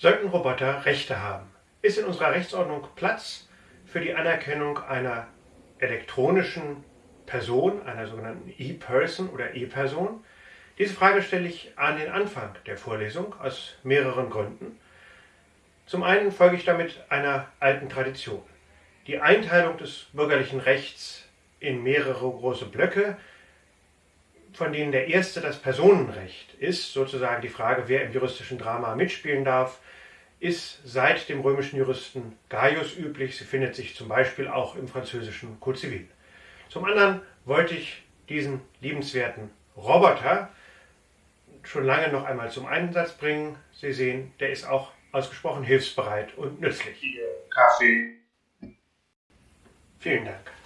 Sollten Roboter Rechte haben? Ist in unserer Rechtsordnung Platz für die Anerkennung einer elektronischen Person, einer sogenannten E-Person oder E-Person? Diese Frage stelle ich an den Anfang der Vorlesung aus mehreren Gründen. Zum einen folge ich damit einer alten Tradition. Die Einteilung des bürgerlichen Rechts in mehrere große Blöcke, von denen der erste das Personenrecht ist, sozusagen die Frage, wer im juristischen Drama mitspielen darf, ist seit dem römischen Juristen Gaius üblich. Sie findet sich zum Beispiel auch im französischen Code Civil. Zum anderen wollte ich diesen liebenswerten Roboter schon lange noch einmal zum Einsatz bringen. Sie sehen, der ist auch ausgesprochen hilfsbereit und nützlich. Kaffee. Vielen Dank.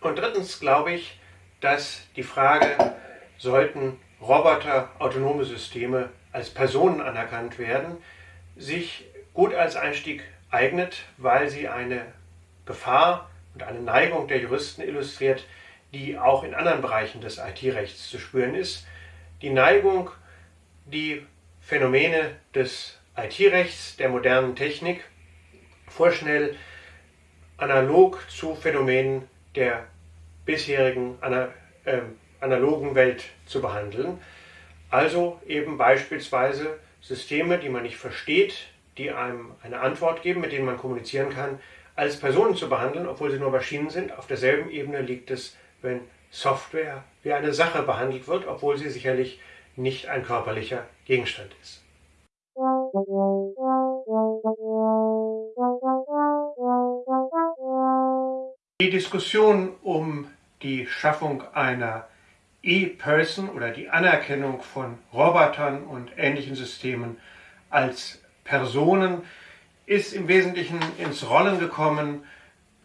Und drittens glaube ich, dass die Frage, sollten Roboter, autonome Systeme als Personen anerkannt werden, sich gut als Einstieg eignet, weil sie eine Gefahr und eine Neigung der Juristen illustriert, die auch in anderen Bereichen des IT-Rechts zu spüren ist. Die Neigung, die Phänomene des IT-Rechts, der modernen Technik, vorschnell analog zu Phänomenen der bisherigen äh, analogen Welt zu behandeln. Also eben beispielsweise Systeme, die man nicht versteht, die einem eine Antwort geben, mit denen man kommunizieren kann, als Personen zu behandeln, obwohl sie nur Maschinen sind. Auf derselben Ebene liegt es, wenn Software wie eine Sache behandelt wird, obwohl sie sicherlich nicht ein körperlicher Gegenstand ist. Die Diskussion um die Schaffung einer E-Person oder die Anerkennung von Robotern und ähnlichen Systemen als Personen ist im Wesentlichen ins Rollen gekommen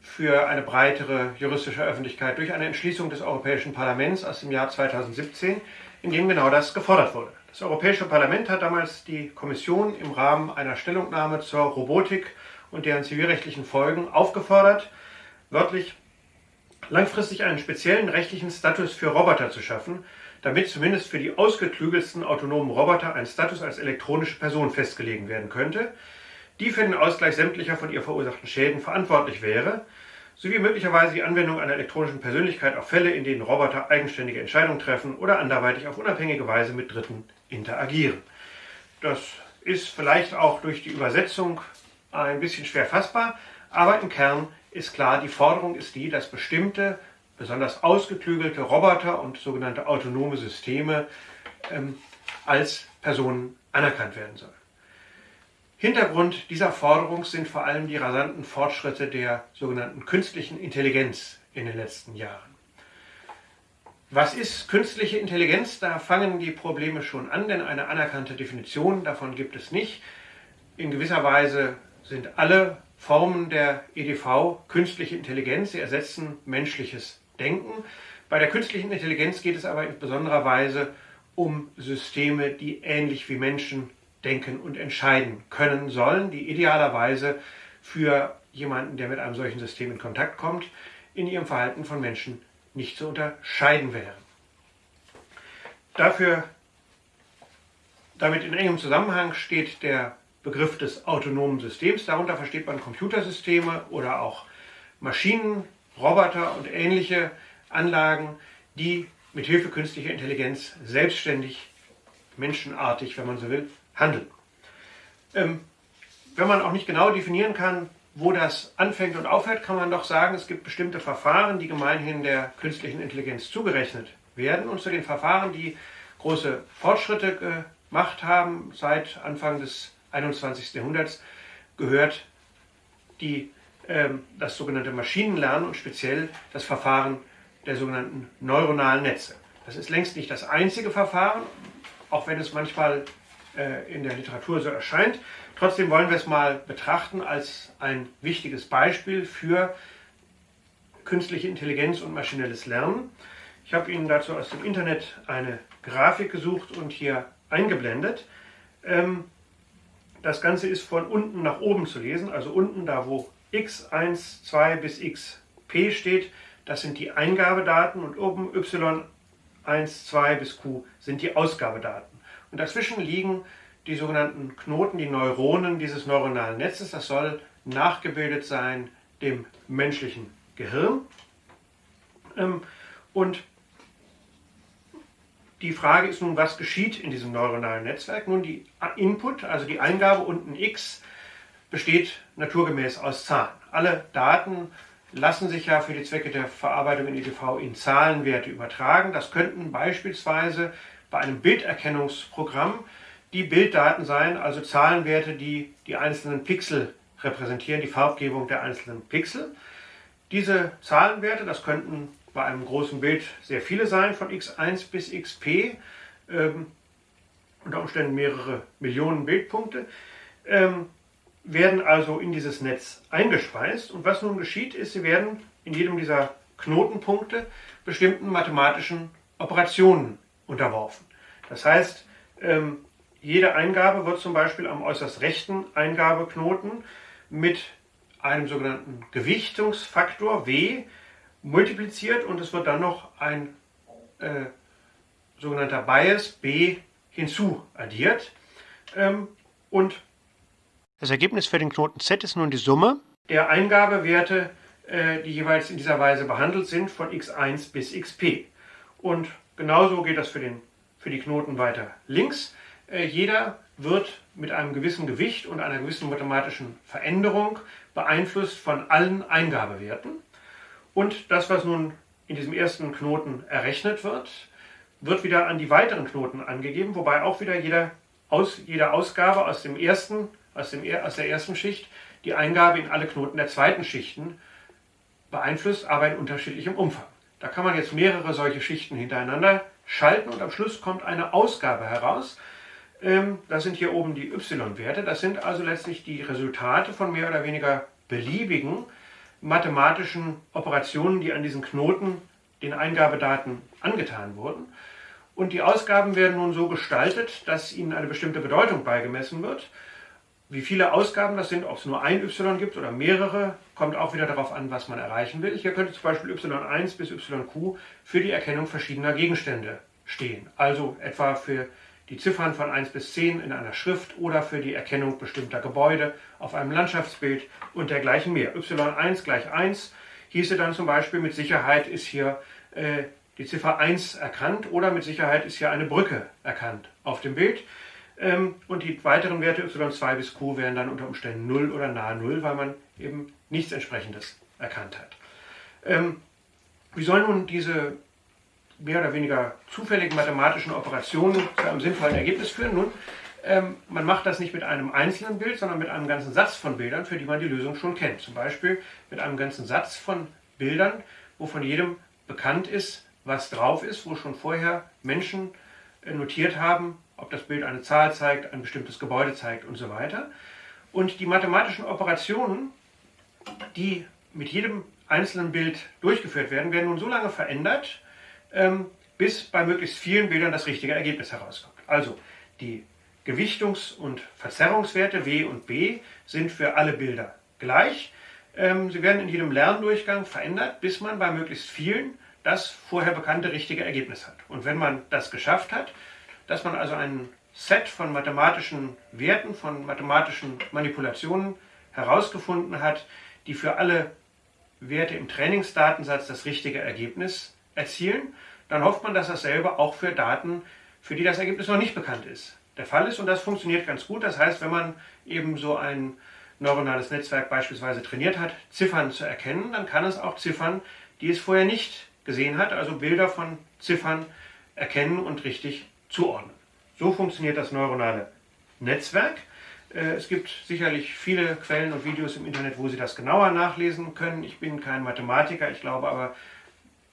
für eine breitere juristische Öffentlichkeit durch eine Entschließung des Europäischen Parlaments aus dem Jahr 2017, in dem genau das gefordert wurde. Das Europäische Parlament hat damals die Kommission im Rahmen einer Stellungnahme zur Robotik und deren zivilrechtlichen Folgen aufgefordert, wörtlich langfristig einen speziellen rechtlichen Status für Roboter zu schaffen, damit zumindest für die ausgeklügelsten autonomen Roboter ein Status als elektronische Person festgelegt werden könnte, die für den Ausgleich sämtlicher von ihr verursachten Schäden verantwortlich wäre, sowie möglicherweise die Anwendung einer elektronischen Persönlichkeit auf Fälle, in denen Roboter eigenständige Entscheidungen treffen oder anderweitig auf unabhängige Weise mit Dritten interagieren. Das ist vielleicht auch durch die Übersetzung ein bisschen schwer fassbar, aber im Kern ist klar, die Forderung ist die, dass bestimmte, besonders ausgeklügelte Roboter und sogenannte autonome Systeme ähm, als Personen anerkannt werden sollen. Hintergrund dieser Forderung sind vor allem die rasanten Fortschritte der sogenannten künstlichen Intelligenz in den letzten Jahren. Was ist künstliche Intelligenz? Da fangen die Probleme schon an, denn eine anerkannte Definition davon gibt es nicht. In gewisser Weise sind alle Formen der EDV künstliche Intelligenz. Sie ersetzen menschliches Denken. Bei der künstlichen Intelligenz geht es aber in besonderer Weise um Systeme, die ähnlich wie Menschen denken und entscheiden können sollen, die idealerweise für jemanden, der mit einem solchen System in Kontakt kommt, in ihrem Verhalten von Menschen nicht zu unterscheiden wären. Dafür, damit in engem Zusammenhang steht der Begriff des autonomen Systems. Darunter versteht man Computersysteme oder auch Maschinen, Roboter und ähnliche Anlagen, die mit Hilfe künstlicher Intelligenz selbstständig, menschenartig, wenn man so will, handeln. Ähm, wenn man auch nicht genau definieren kann, wo das anfängt und aufhört, kann man doch sagen, es gibt bestimmte Verfahren, die gemeinhin der künstlichen Intelligenz zugerechnet werden. Und zu den Verfahren, die große Fortschritte gemacht haben seit Anfang des 21. Jahrhunderts gehört die, äh, das sogenannte Maschinenlernen und speziell das Verfahren der sogenannten neuronalen Netze. Das ist längst nicht das einzige Verfahren, auch wenn es manchmal äh, in der Literatur so erscheint. Trotzdem wollen wir es mal betrachten als ein wichtiges Beispiel für künstliche Intelligenz und maschinelles Lernen. Ich habe Ihnen dazu aus dem Internet eine Grafik gesucht und hier eingeblendet. Ähm, das Ganze ist von unten nach oben zu lesen, also unten da, wo x1, 2 bis xp steht, das sind die Eingabedaten und oben Y1, 2 bis Q sind die Ausgabedaten. Und dazwischen liegen die sogenannten Knoten, die Neuronen dieses neuronalen Netzes. Das soll nachgebildet sein dem menschlichen Gehirn. Ähm, und die Frage ist nun, was geschieht in diesem neuronalen Netzwerk? Nun, die Input, also die Eingabe unten x, besteht naturgemäß aus Zahlen. Alle Daten lassen sich ja für die Zwecke der Verarbeitung in EDV in Zahlenwerte übertragen. Das könnten beispielsweise bei einem Bilderkennungsprogramm die Bilddaten sein, also Zahlenwerte, die die einzelnen Pixel repräsentieren, die Farbgebung der einzelnen Pixel. Diese Zahlenwerte, das könnten bei einem großen Bild sehr viele sein, von x1 bis xp, ähm, unter Umständen mehrere Millionen Bildpunkte, ähm, werden also in dieses Netz eingespeist. Und was nun geschieht, ist, sie werden in jedem dieser Knotenpunkte bestimmten mathematischen Operationen unterworfen. Das heißt, ähm, jede Eingabe wird zum Beispiel am äußerst rechten Eingabeknoten mit einem sogenannten Gewichtungsfaktor W multipliziert und es wird dann noch ein äh, sogenannter Bias B hinzu addiert. Ähm, und das Ergebnis für den Knoten Z ist nun die Summe der Eingabewerte, äh, die jeweils in dieser Weise behandelt sind, von x1 bis xp. Und genauso geht das für, den, für die Knoten weiter links. Äh, jeder wird mit einem gewissen Gewicht und einer gewissen mathematischen Veränderung beeinflusst von allen Eingabewerten. Und das, was nun in diesem ersten Knoten errechnet wird, wird wieder an die weiteren Knoten angegeben, wobei auch wieder jeder aus, jede Ausgabe aus, dem ersten, aus, dem, aus der ersten Schicht die Eingabe in alle Knoten der zweiten Schichten beeinflusst, aber in unterschiedlichem Umfang. Da kann man jetzt mehrere solche Schichten hintereinander schalten und am Schluss kommt eine Ausgabe heraus. Ähm, das sind hier oben die y-Werte. Das sind also letztlich die Resultate von mehr oder weniger beliebigen mathematischen Operationen, die an diesen Knoten, den Eingabedaten angetan wurden. Und die Ausgaben werden nun so gestaltet, dass ihnen eine bestimmte Bedeutung beigemessen wird. Wie viele Ausgaben das sind, ob es nur ein y gibt oder mehrere, kommt auch wieder darauf an, was man erreichen will. Hier könnte zum Beispiel y1 bis yq für die Erkennung verschiedener Gegenstände stehen. Also etwa für die Ziffern von 1 bis 10 in einer Schrift oder für die Erkennung bestimmter Gebäude auf einem Landschaftsbild und dergleichen mehr. y1 gleich 1 hieße dann zum Beispiel, mit Sicherheit ist hier äh, die Ziffer 1 erkannt oder mit Sicherheit ist hier eine Brücke erkannt auf dem Bild. Ähm, und die weiteren Werte y2 bis q wären dann unter Umständen 0 oder nahe 0, weil man eben nichts entsprechendes erkannt hat. Ähm, wie soll nun diese mehr oder weniger zufälligen mathematischen Operationen zu einem sinnvollen Ergebnis führen. Nun, ähm, man macht das nicht mit einem einzelnen Bild, sondern mit einem ganzen Satz von Bildern, für die man die Lösung schon kennt. Zum Beispiel mit einem ganzen Satz von Bildern, wo von jedem bekannt ist, was drauf ist, wo schon vorher Menschen äh, notiert haben, ob das Bild eine Zahl zeigt, ein bestimmtes Gebäude zeigt und so weiter. Und die mathematischen Operationen, die mit jedem einzelnen Bild durchgeführt werden, werden nun so lange verändert, bis bei möglichst vielen Bildern das richtige Ergebnis herauskommt. Also die Gewichtungs- und Verzerrungswerte W und B sind für alle Bilder gleich. Ähm, sie werden in jedem Lerndurchgang verändert, bis man bei möglichst vielen das vorher bekannte richtige Ergebnis hat. Und wenn man das geschafft hat, dass man also ein Set von mathematischen Werten, von mathematischen Manipulationen herausgefunden hat, die für alle Werte im Trainingsdatensatz das richtige Ergebnis erzielen, dann hofft man, dass dasselbe auch für Daten, für die das Ergebnis noch nicht bekannt ist, der Fall ist. Und das funktioniert ganz gut. Das heißt, wenn man eben so ein neuronales Netzwerk beispielsweise trainiert hat, Ziffern zu erkennen, dann kann es auch Ziffern, die es vorher nicht gesehen hat, also Bilder von Ziffern erkennen und richtig zuordnen. So funktioniert das neuronale Netzwerk. Äh, es gibt sicherlich viele Quellen und Videos im Internet, wo Sie das genauer nachlesen können. Ich bin kein Mathematiker, ich glaube aber,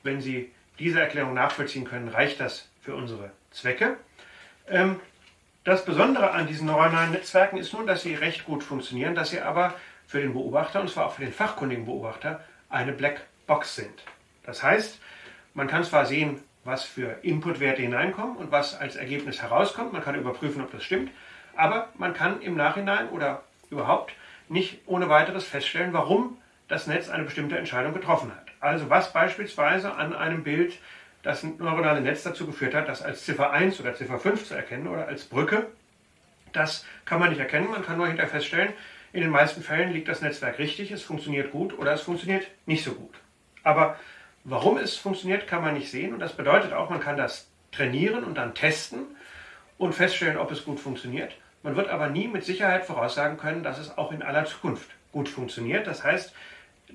wenn Sie diese Erklärung nachvollziehen können, reicht das für unsere Zwecke. Ähm, das Besondere an diesen neuronalen Netzwerken ist nun, dass sie recht gut funktionieren, dass sie aber für den Beobachter, und zwar auch für den fachkundigen Beobachter, eine Blackbox sind. Das heißt, man kann zwar sehen, was für Inputwerte hineinkommen und was als Ergebnis herauskommt, man kann überprüfen, ob das stimmt, aber man kann im Nachhinein oder überhaupt nicht ohne weiteres feststellen, warum das Netz eine bestimmte Entscheidung getroffen hat. Also was beispielsweise an einem Bild das neuronale Netz dazu geführt hat, das als Ziffer 1 oder Ziffer 5 zu erkennen oder als Brücke, das kann man nicht erkennen. Man kann nur hinterher feststellen, in den meisten Fällen liegt das Netzwerk richtig, es funktioniert gut oder es funktioniert nicht so gut. Aber warum es funktioniert, kann man nicht sehen und das bedeutet auch, man kann das trainieren und dann testen und feststellen, ob es gut funktioniert. Man wird aber nie mit Sicherheit voraussagen können, dass es auch in aller Zukunft gut funktioniert. Das heißt,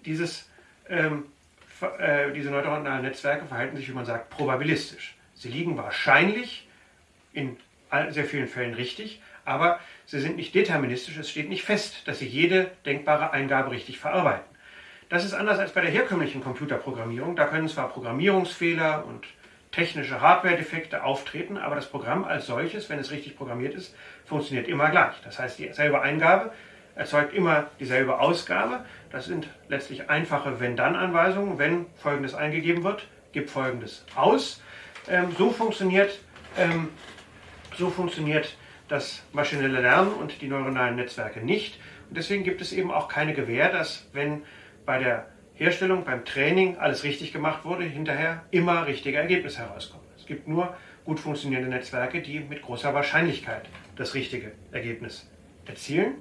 dieses, ähm, äh, diese neuronalen Netzwerke verhalten sich, wie man sagt, probabilistisch. Sie liegen wahrscheinlich in sehr vielen Fällen richtig, aber sie sind nicht deterministisch. Es steht nicht fest, dass sie jede denkbare Eingabe richtig verarbeiten. Das ist anders als bei der herkömmlichen Computerprogrammierung. Da können zwar Programmierungsfehler und technische Hardware-Defekte auftreten, aber das Programm als solches, wenn es richtig programmiert ist, funktioniert immer gleich. Das heißt, dieselbe Eingabe erzeugt immer dieselbe Ausgabe. Das sind letztlich einfache Wenn-Dann-Anweisungen. Wenn Folgendes eingegeben wird, gib Folgendes aus. Ähm, so, funktioniert, ähm, so funktioniert das maschinelle Lernen und die neuronalen Netzwerke nicht. Und deswegen gibt es eben auch keine Gewähr, dass wenn bei der Herstellung, beim Training alles richtig gemacht wurde, hinterher immer richtige Ergebnisse herauskommen. Es gibt nur gut funktionierende Netzwerke, die mit großer Wahrscheinlichkeit das richtige Ergebnis erzielen.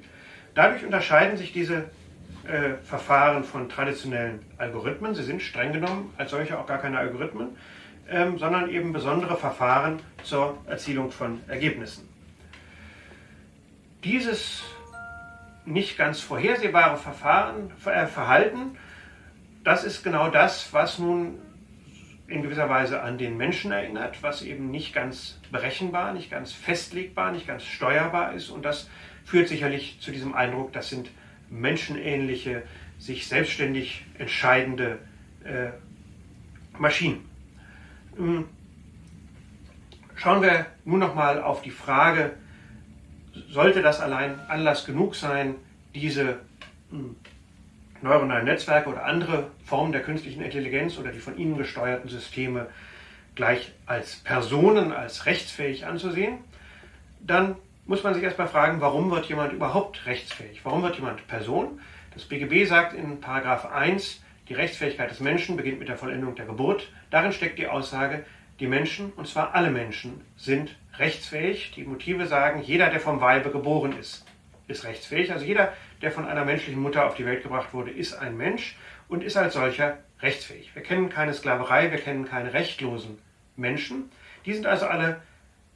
Dadurch unterscheiden sich diese äh, Verfahren von traditionellen Algorithmen. Sie sind streng genommen als solche auch gar keine Algorithmen, ähm, sondern eben besondere Verfahren zur Erzielung von Ergebnissen. Dieses nicht ganz vorhersehbare Verfahren, äh, Verhalten das ist genau das, was nun in gewisser Weise an den Menschen erinnert, was eben nicht ganz berechenbar, nicht ganz festlegbar, nicht ganz steuerbar ist. Und das führt sicherlich zu diesem Eindruck, das sind menschenähnliche, sich selbstständig entscheidende äh, Maschinen. Ähm, schauen wir nun nochmal auf die Frage, sollte das allein Anlass genug sein, diese hm, neuronalen Netzwerke oder andere Formen der künstlichen Intelligenz oder die von ihnen gesteuerten Systeme gleich als Personen, als rechtsfähig anzusehen, dann muss man sich erstmal fragen, warum wird jemand überhaupt rechtsfähig? Warum wird jemand Person? Das BGB sagt in Paragraph 1, die Rechtsfähigkeit des Menschen beginnt mit der Vollendung der Geburt. Darin steckt die Aussage, die Menschen, und zwar alle Menschen, sind rechtsfähig. Die Motive sagen, jeder, der vom Weibe geboren ist, ist rechtsfähig. Also jeder, der von einer menschlichen Mutter auf die Welt gebracht wurde, ist ein Mensch und ist als solcher rechtsfähig. Wir kennen keine Sklaverei, wir kennen keine rechtlosen Menschen. Die sind also alle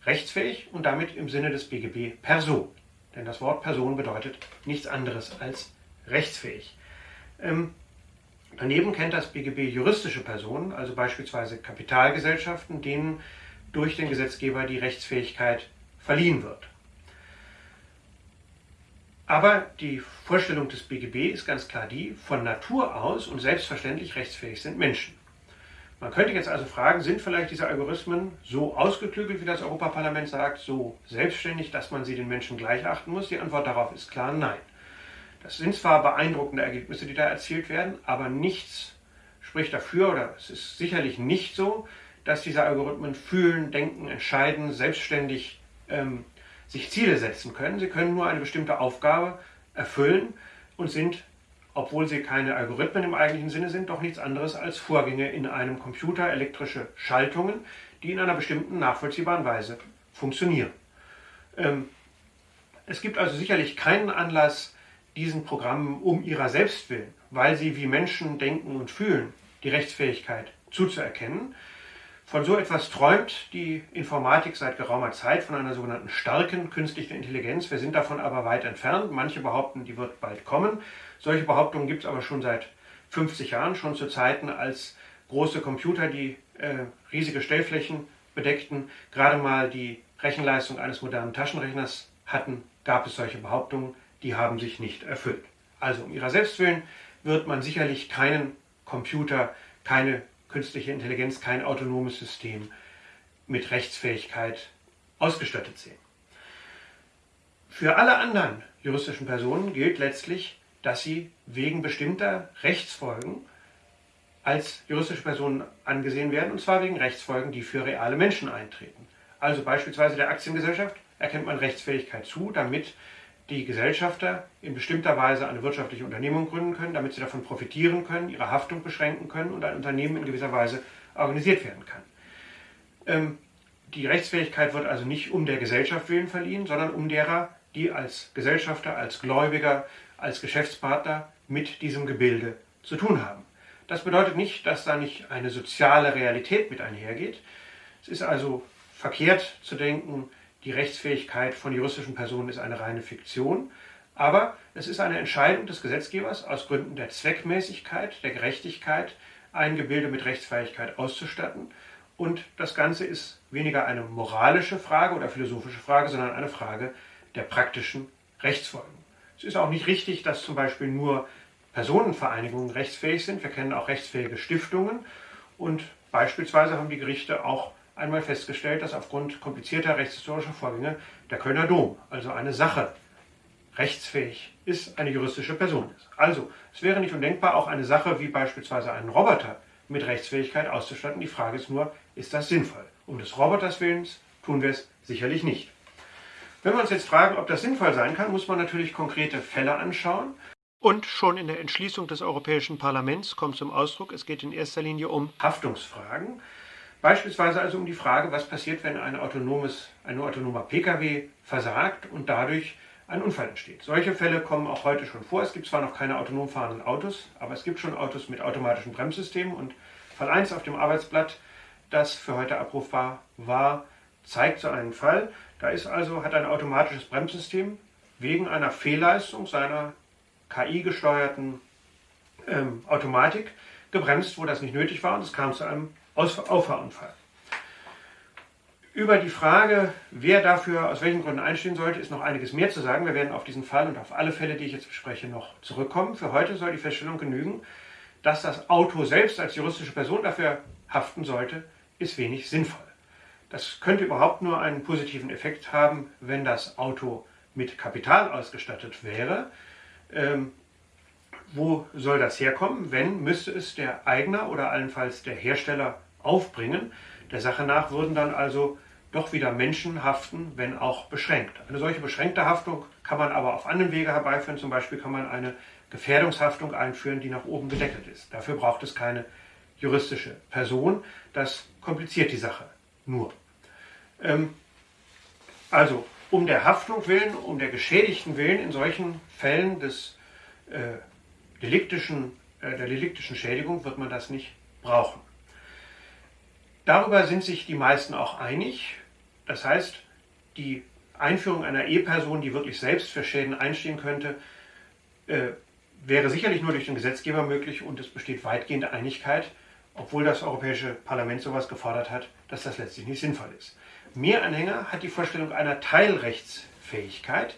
rechtsfähig und damit im Sinne des BGB Person. Denn das Wort Person bedeutet nichts anderes als rechtsfähig. Ähm, daneben kennt das BGB juristische Personen, also beispielsweise Kapitalgesellschaften, denen durch den Gesetzgeber die Rechtsfähigkeit verliehen wird. Aber die Vorstellung des BGB ist ganz klar die, von Natur aus und selbstverständlich rechtsfähig sind Menschen. Man könnte jetzt also fragen, sind vielleicht diese Algorithmen so ausgeklügelt, wie das Europaparlament sagt, so selbstständig, dass man sie den Menschen gleich achten muss? Die Antwort darauf ist klar nein. Das sind zwar beeindruckende Ergebnisse, die da erzielt werden, aber nichts spricht dafür, oder es ist sicherlich nicht so, dass diese Algorithmen fühlen, denken, entscheiden, selbstständig ähm, sich Ziele setzen können. Sie können nur eine bestimmte Aufgabe erfüllen und sind, obwohl sie keine Algorithmen im eigentlichen Sinne sind, doch nichts anderes als Vorgänge in einem Computer, elektrische Schaltungen, die in einer bestimmten nachvollziehbaren Weise funktionieren. Ähm, es gibt also sicherlich keinen Anlass, diesen Programmen um ihrer selbst willen, weil sie wie Menschen denken und fühlen, die Rechtsfähigkeit zuzuerkennen, von so etwas träumt die Informatik seit geraumer Zeit, von einer sogenannten starken künstlichen Intelligenz. Wir sind davon aber weit entfernt. Manche behaupten, die wird bald kommen. Solche Behauptungen gibt es aber schon seit 50 Jahren, schon zu Zeiten, als große Computer, die äh, riesige Stellflächen bedeckten, gerade mal die Rechenleistung eines modernen Taschenrechners hatten, gab es solche Behauptungen, die haben sich nicht erfüllt. Also um ihrer selbst willen wird man sicherlich keinen Computer, keine künstliche Intelligenz kein autonomes System mit Rechtsfähigkeit ausgestattet sehen. Für alle anderen juristischen Personen gilt letztlich, dass sie wegen bestimmter Rechtsfolgen als juristische Personen angesehen werden, und zwar wegen Rechtsfolgen, die für reale Menschen eintreten. Also beispielsweise der Aktiengesellschaft erkennt man Rechtsfähigkeit zu, damit die Gesellschafter in bestimmter Weise eine wirtschaftliche Unternehmung gründen können, damit sie davon profitieren können, ihre Haftung beschränken können und ein Unternehmen in gewisser Weise organisiert werden kann. Ähm, die Rechtsfähigkeit wird also nicht um der Gesellschaft willen verliehen, sondern um derer, die als Gesellschafter, als Gläubiger, als Geschäftspartner mit diesem Gebilde zu tun haben. Das bedeutet nicht, dass da nicht eine soziale Realität mit einhergeht. Es ist also verkehrt zu denken, die Rechtsfähigkeit von juristischen Personen ist eine reine Fiktion, aber es ist eine Entscheidung des Gesetzgebers aus Gründen der Zweckmäßigkeit, der Gerechtigkeit, ein Gebilde mit Rechtsfähigkeit auszustatten. Und das Ganze ist weniger eine moralische Frage oder philosophische Frage, sondern eine Frage der praktischen Rechtsfolgen. Es ist auch nicht richtig, dass zum Beispiel nur Personenvereinigungen rechtsfähig sind. Wir kennen auch rechtsfähige Stiftungen und beispielsweise haben die Gerichte auch einmal festgestellt, dass aufgrund komplizierter rechtshistorischer Vorgänge der Kölner Dom, also eine Sache, rechtsfähig ist, eine juristische Person ist. Also, es wäre nicht undenkbar, auch eine Sache wie beispielsweise einen Roboter mit Rechtsfähigkeit auszustatten. Die Frage ist nur, ist das sinnvoll? Um des Roboters Willens tun wir es sicherlich nicht. Wenn wir uns jetzt fragen, ob das sinnvoll sein kann, muss man natürlich konkrete Fälle anschauen. Und schon in der Entschließung des Europäischen Parlaments kommt zum Ausdruck, es geht in erster Linie um Haftungsfragen. Beispielsweise also um die Frage, was passiert, wenn ein, autonomes, ein autonomer Pkw versagt und dadurch ein Unfall entsteht. Solche Fälle kommen auch heute schon vor. Es gibt zwar noch keine autonom fahrenden Autos, aber es gibt schon Autos mit automatischen Bremssystemen und Fall 1 auf dem Arbeitsblatt, das für heute abrufbar war, zeigt so einen Fall. Da ist also, hat ein automatisches Bremssystem wegen einer Fehlleistung seiner KI-gesteuerten ähm, Automatik gebremst, wo das nicht nötig war und es kam zu einem Auffahrunfall. Über die Frage, wer dafür aus welchen Gründen einstehen sollte, ist noch einiges mehr zu sagen. Wir werden auf diesen Fall und auf alle Fälle, die ich jetzt bespreche, noch zurückkommen. Für heute soll die Feststellung genügen, dass das Auto selbst als juristische Person dafür haften sollte, ist wenig sinnvoll. Das könnte überhaupt nur einen positiven Effekt haben, wenn das Auto mit Kapital ausgestattet wäre. Ähm, wo soll das herkommen? Wenn, müsste es der Eigner oder allenfalls der Hersteller aufbringen. Der Sache nach würden dann also doch wieder Menschen haften, wenn auch beschränkt. Eine solche beschränkte Haftung kann man aber auf anderen Wege herbeiführen. Zum Beispiel kann man eine Gefährdungshaftung einführen, die nach oben gedeckelt ist. Dafür braucht es keine juristische Person. Das kompliziert die Sache nur. Ähm, also um der Haftung willen, um der Geschädigten willen in solchen Fällen des äh, deliktischen, äh, der deliktischen Schädigung wird man das nicht brauchen. Darüber sind sich die meisten auch einig. Das heißt, die Einführung einer E-Person, die wirklich selbst für Schäden einstehen könnte, äh, wäre sicherlich nur durch den Gesetzgeber möglich und es besteht weitgehende Einigkeit, obwohl das Europäische Parlament sowas gefordert hat, dass das letztlich nicht sinnvoll ist. Mehr Anhänger hat die Vorstellung einer Teilrechtsfähigkeit,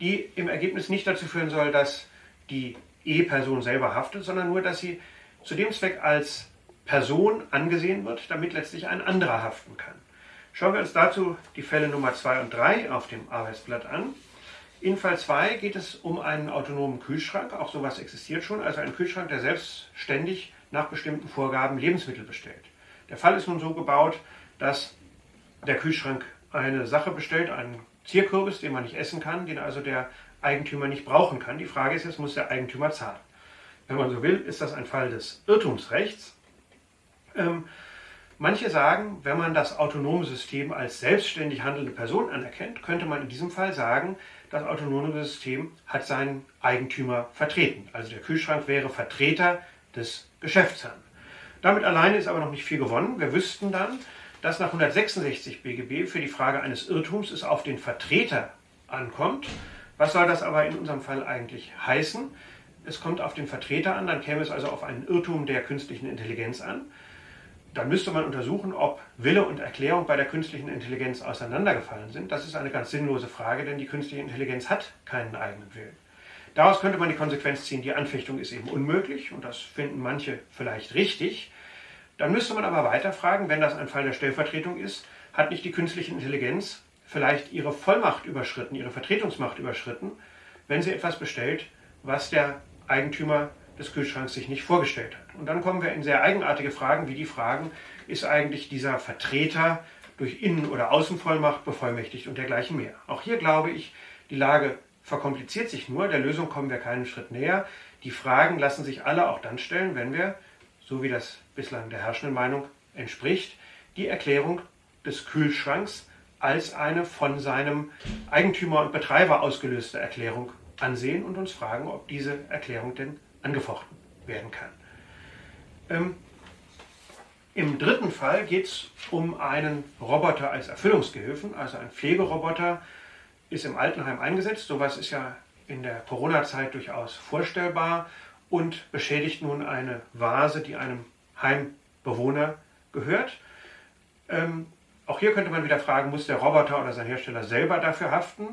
die im Ergebnis nicht dazu führen soll, dass die E-Person selber haftet, sondern nur, dass sie zu dem Zweck als Person angesehen wird, damit letztlich ein anderer haften kann. Schauen wir uns dazu die Fälle Nummer 2 und 3 auf dem Arbeitsblatt an. In Fall 2 geht es um einen autonomen Kühlschrank, auch sowas existiert schon, also ein Kühlschrank, der selbstständig nach bestimmten Vorgaben Lebensmittel bestellt. Der Fall ist nun so gebaut, dass der Kühlschrank eine Sache bestellt, einen Zierkürbis, den man nicht essen kann, den also der Eigentümer nicht brauchen kann. Die Frage ist jetzt, muss der Eigentümer zahlen? Wenn man so will, ist das ein Fall des Irrtumsrechts. Ähm, manche sagen, wenn man das autonome System als selbstständig handelnde Person anerkennt, könnte man in diesem Fall sagen, das autonome System hat seinen Eigentümer vertreten. Also der Kühlschrank wäre Vertreter des Geschäftsherrn. Damit alleine ist aber noch nicht viel gewonnen. Wir wüssten dann, dass nach 166 BGB für die Frage eines Irrtums es auf den Vertreter ankommt. Was soll das aber in unserem Fall eigentlich heißen? Es kommt auf den Vertreter an, dann käme es also auf einen Irrtum der künstlichen Intelligenz an dann müsste man untersuchen, ob Wille und Erklärung bei der künstlichen Intelligenz auseinandergefallen sind. Das ist eine ganz sinnlose Frage, denn die künstliche Intelligenz hat keinen eigenen Willen. Daraus könnte man die Konsequenz ziehen, die Anfechtung ist eben unmöglich und das finden manche vielleicht richtig. Dann müsste man aber weiter fragen, wenn das ein Fall der Stellvertretung ist, hat nicht die künstliche Intelligenz vielleicht ihre Vollmacht überschritten, ihre Vertretungsmacht überschritten, wenn sie etwas bestellt, was der Eigentümer des Kühlschranks sich nicht vorgestellt hat. Und dann kommen wir in sehr eigenartige Fragen, wie die Fragen, ist eigentlich dieser Vertreter durch Innen- oder Außenvollmacht bevollmächtigt und dergleichen mehr. Auch hier glaube ich, die Lage verkompliziert sich nur, der Lösung kommen wir keinen Schritt näher. Die Fragen lassen sich alle auch dann stellen, wenn wir, so wie das bislang der herrschenden Meinung entspricht, die Erklärung des Kühlschranks als eine von seinem Eigentümer und Betreiber ausgelöste Erklärung ansehen und uns fragen, ob diese Erklärung denn angefochten werden kann. Ähm, Im dritten Fall geht es um einen Roboter als Erfüllungsgehilfen, also ein Pflegeroboter ist im Altenheim eingesetzt. Sowas ist ja in der Corona-Zeit durchaus vorstellbar und beschädigt nun eine Vase, die einem Heimbewohner gehört. Ähm, auch hier könnte man wieder fragen, muss der Roboter oder sein Hersteller selber dafür haften?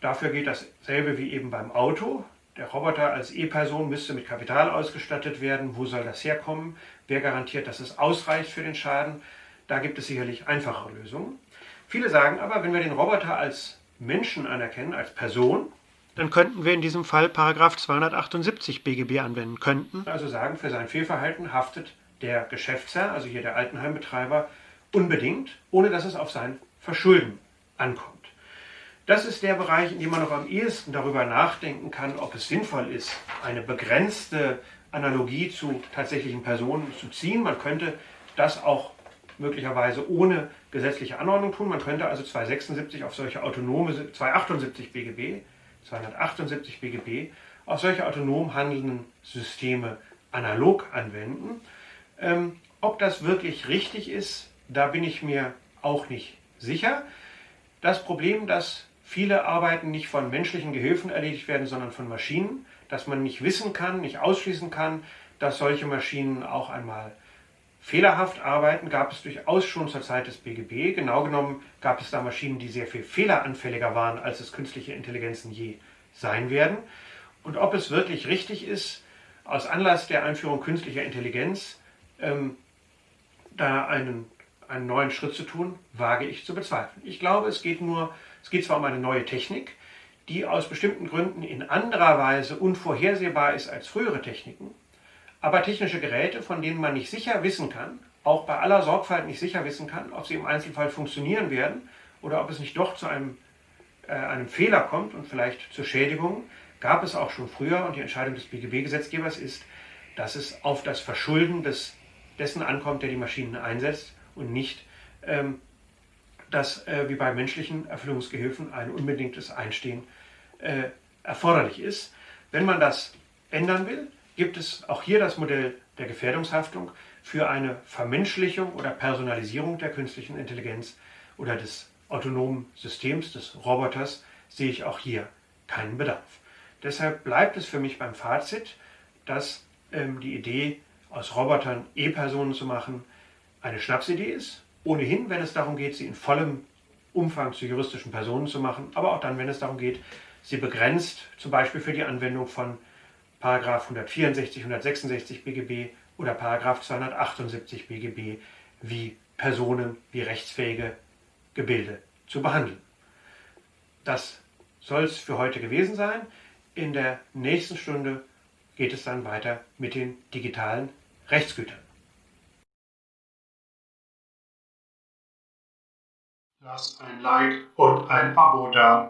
Dafür geht dasselbe wie eben beim Auto. Der Roboter als E-Person müsste mit Kapital ausgestattet werden. Wo soll das herkommen? Wer garantiert, dass es ausreicht für den Schaden? Da gibt es sicherlich einfachere Lösungen. Viele sagen aber, wenn wir den Roboter als Menschen anerkennen, als Person, dann könnten wir in diesem Fall Paragraph 278 BGB anwenden könnten. Also sagen, für sein Fehlverhalten haftet der Geschäftsherr, also hier der Altenheimbetreiber, unbedingt, ohne dass es auf sein Verschulden ankommt. Das ist der Bereich, in dem man noch am ehesten darüber nachdenken kann, ob es sinnvoll ist, eine begrenzte Analogie zu tatsächlichen Personen zu ziehen. Man könnte das auch möglicherweise ohne gesetzliche Anordnung tun. Man könnte also 276 auf solche autonome, 278 BGB, 278 BGB auf solche autonom handelnden Systeme analog anwenden. Ähm, ob das wirklich richtig ist, da bin ich mir auch nicht sicher. Das Problem, dass viele Arbeiten nicht von menschlichen Gehilfen erledigt werden, sondern von Maschinen, dass man nicht wissen kann, nicht ausschließen kann, dass solche Maschinen auch einmal fehlerhaft arbeiten, gab es durchaus schon zur Zeit des BGB. Genau genommen gab es da Maschinen, die sehr viel fehleranfälliger waren, als es künstliche Intelligenzen je sein werden. Und ob es wirklich richtig ist, aus Anlass der Einführung künstlicher Intelligenz ähm, da einen, einen neuen Schritt zu tun, wage ich zu bezweifeln. Ich glaube, es geht nur, es geht zwar um eine neue Technik, die aus bestimmten Gründen in anderer Weise unvorhersehbar ist als frühere Techniken, aber technische Geräte, von denen man nicht sicher wissen kann, auch bei aller Sorgfalt nicht sicher wissen kann, ob sie im Einzelfall funktionieren werden oder ob es nicht doch zu einem, äh, einem Fehler kommt und vielleicht zur Schädigung, gab es auch schon früher. Und die Entscheidung des BGB-Gesetzgebers ist, dass es auf das Verschulden des dessen ankommt, der die Maschinen einsetzt und nicht, ähm, dass äh, wie bei menschlichen Erfüllungsgehilfen ein unbedingtes Einstehen äh, erforderlich ist. Wenn man das ändern will, gibt es auch hier das Modell der Gefährdungshaftung für eine Vermenschlichung oder Personalisierung der künstlichen Intelligenz oder des autonomen Systems, des Roboters, sehe ich auch hier keinen Bedarf. Deshalb bleibt es für mich beim Fazit, dass ähm, die Idee aus Robotern E-Personen zu machen, eine Schnapsidee ist. Ohnehin, wenn es darum geht, sie in vollem Umfang zu juristischen Personen zu machen, aber auch dann, wenn es darum geht, sie begrenzt, zum Beispiel für die Anwendung von Paragraph 164, 166 BGB oder Paragraph 278 BGB wie Personen, wie rechtsfähige Gebilde zu behandeln. Das soll es für heute gewesen sein. In der nächsten Stunde geht es dann weiter mit den digitalen Rechtsgütern. Lass ein Like und ein Abo da.